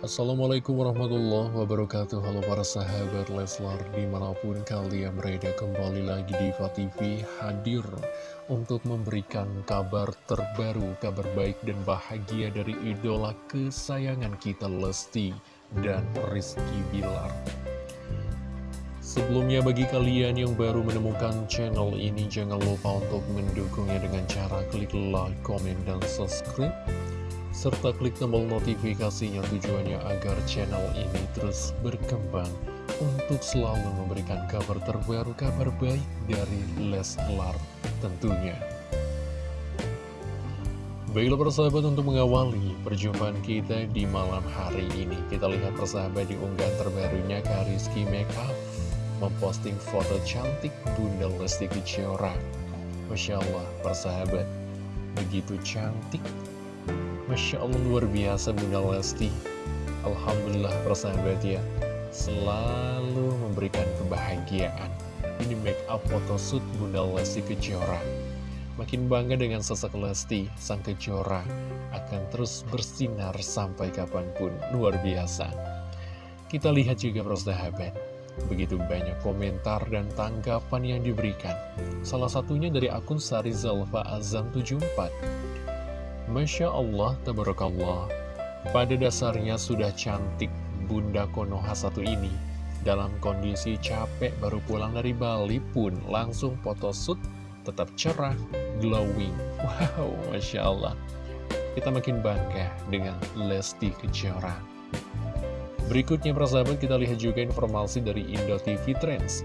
Assalamualaikum warahmatullahi wabarakatuh. Halo para sahabat Leslar Di mana pun kalian berada kembali lagi di TV Hadir untuk memberikan kabar terbaru Kabar baik dan bahagia dari idola kesayangan kita Lesti dan Rizky Bilar. Sebelumnya bagi kalian yang baru menemukan channel ini Jangan lupa untuk mendukungnya dengan cara klik like, komen, dan subscribe serta klik tombol notifikasinya tujuannya agar channel ini terus berkembang untuk selalu memberikan kabar terbaru, kabar baik dari Leslar tentunya. Baiklah persahabat untuk mengawali perjumpaan kita di malam hari ini Kita lihat persahabat di unggahan terbarunya Kariski Makeup Memposting foto cantik Bunda Lesti Kejora Masya Allah persahabat Begitu cantik Masya Allah luar biasa Bunda Lesti Alhamdulillah persahabat ya Selalu memberikan kebahagiaan. Ini make up photoshoot Bunda Lesti Kejora Makin bangga dengan sosok Lesti Sang Kejora Akan terus bersinar sampai kapan pun. Luar biasa. Kita lihat juga persahabat Begitu banyak komentar dan tanggapan yang diberikan. Salah satunya dari akun Sari Zalfa Azam 74 Masya Allah, tabarakallah. Pada dasarnya sudah cantik Bunda Konoha satu ini. Dalam kondisi capek baru pulang dari Bali pun langsung photoshoot tetap cerah, glowing. Wow, Masya Allah. Kita makin bangga dengan Lesti Kejora. Berikutnya persahabat kita lihat juga informasi dari Indo TV Trends.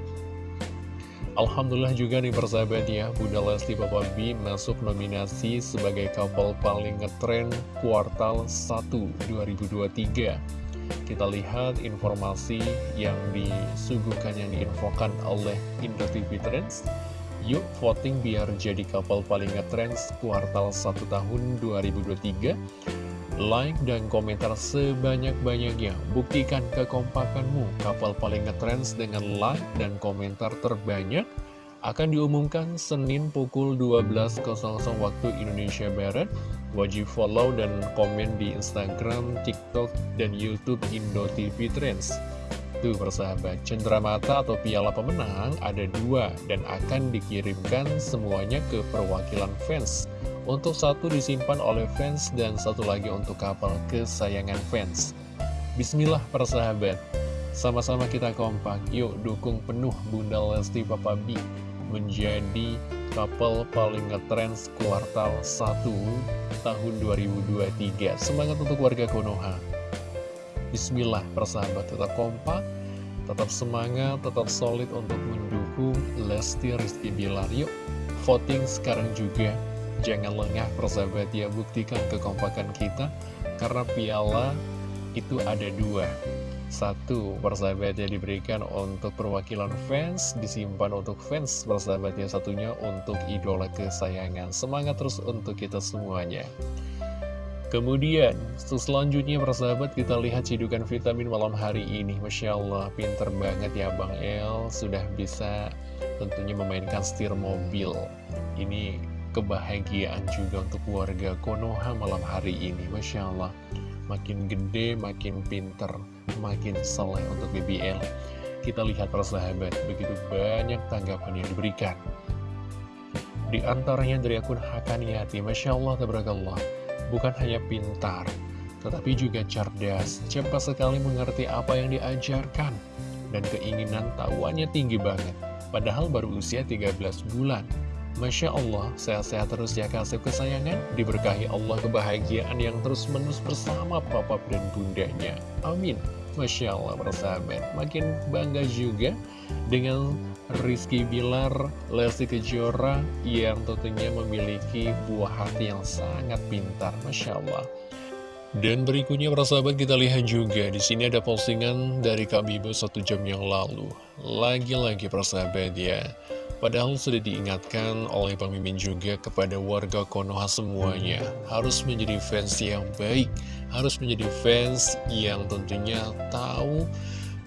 Alhamdulillah juga nih persahabat ya, Bunda Lesti Papa B masuk nominasi sebagai couple paling ngetren kuartal 1 2023. Kita lihat informasi yang disuguhkan, yang diinfokan oleh Indo TV Trends. Yuk voting biar jadi couple paling ngetrends kuartal 1 tahun 2023 like dan komentar sebanyak-banyaknya. Buktikan kekompakanmu. Kapal paling ngetrends dengan like dan komentar terbanyak akan diumumkan Senin pukul 12.00 waktu Indonesia Barat. Wajib follow dan komen di Instagram, TikTok, dan Youtube Indo TV Trends. Tuh persahabat, cenderamata atau piala pemenang ada dua dan akan dikirimkan semuanya ke perwakilan fans. Untuk satu disimpan oleh fans dan satu lagi untuk kapal kesayangan fans. Bismillah persahabat, sama-sama kita kompak, yuk dukung penuh Bunda Lesti Papa B menjadi kapal paling ngetrends kuartal 1 tahun 2023. Semangat untuk warga Konoha. Bismillah persahabat, tetap kompak, tetap semangat, tetap solid untuk mendukung Lesti Rizky Bilar. Yuk, voting sekarang juga Jangan lengah persahabat ya, buktikan kekompakan kita Karena piala itu ada dua. Satu persahabat ya diberikan untuk perwakilan fans Disimpan untuk fans persahabat ya Satunya untuk idola kesayangan. Semangat terus untuk kita semuanya. Kemudian, selanjutnya persahabat kita lihat cidukan vitamin malam hari ini. Masya Allah, pinter banget ya Bang El. Sudah bisa tentunya memainkan setir mobil. Ini kebahagiaan juga untuk warga Konoha malam hari ini. Masya Allah Makin gede, makin pinter, makin soleh untuk BBL Kita lihat para sahabat, begitu banyak tanggapan yang diberikan. Di antaranya dari akun Hakaniati Masya Allah, tabarakallah Bukan hanya pintar, tetapi juga cerdas Cepat sekali mengerti apa yang diajarkan Dan keinginan tahuannya tinggi banget Padahal baru usia 13 bulan Masya Allah, sehat-sehat terus ya kasih kesayangan, diberkahi Allah kebahagiaan yang terus-menerus bersama papa dan bundanya. Amin. Masya Allah, persahabat. Makin bangga juga dengan Rizky Bilar, Lesti Kejora yang tentunya memiliki buah hati yang sangat pintar. Masya Allah. Dan berikutnya persahabat kita lihat juga di sini ada postingan dari Kak Bibo satu jam yang lalu. Lagi-lagi persahabat ya. Padahal sudah diingatkan oleh Mimin juga kepada warga Konoha semuanya. Harus menjadi fans yang baik Harus menjadi fans yang tentunya tahu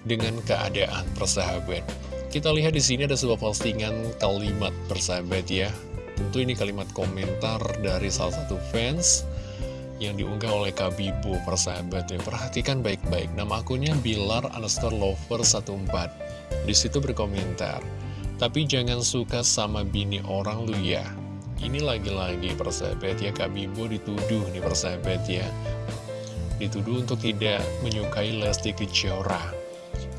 dengan keadaan persahabat. Kita lihat di sini ada sebuah postingan kalimat persahabat ya. Tentu ini kalimat komentar dari salah satu fans yang diunggah oleh Kabibu persahabat ya. Perhatikan baik-baik, nama akunnya Bilar Underscore Lover 14 Di situ berkomentar, tapi jangan suka sama bini orang lu ya. Ini lagi-lagi persahabat ya, Kabibu dituduh nih persahabat ya. Dituduh untuk tidak menyukai Lesti Kejora.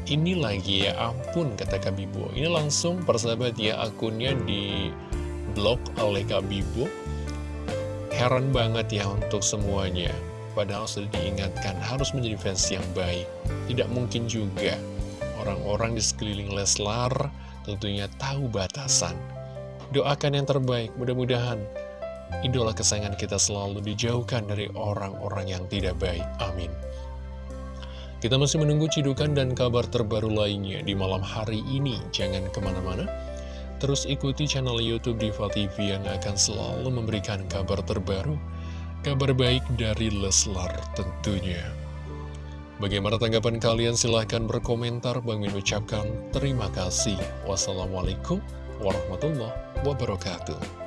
Ini lagi ya ampun kata Kabibu. Ini langsung persahabat ya akunnya di blok oleh Kabibu Heran banget ya untuk semuanya Padahal sudah diingatkan harus menjadi fans yang baik Tidak mungkin juga orang-orang di sekeliling Leslar tentunya tahu batasan Doakan yang terbaik, mudah-mudahan idola kesayangan kita selalu dijauhkan dari orang-orang yang tidak baik. Amin. Kita masih menunggu cidukan dan kabar terbaru lainnya di malam hari ini. Jangan ke mana-mana. Terus ikuti channel Youtube Diva TV yang akan selalu memberikan kabar terbaru, kabar baik dari Leslar tentunya. Bagaimana tanggapan kalian? Silahkan berkomentar. Bang Min ucapkan terima kasih. Wassalamualaikum warahmatullahi wabarakatuh.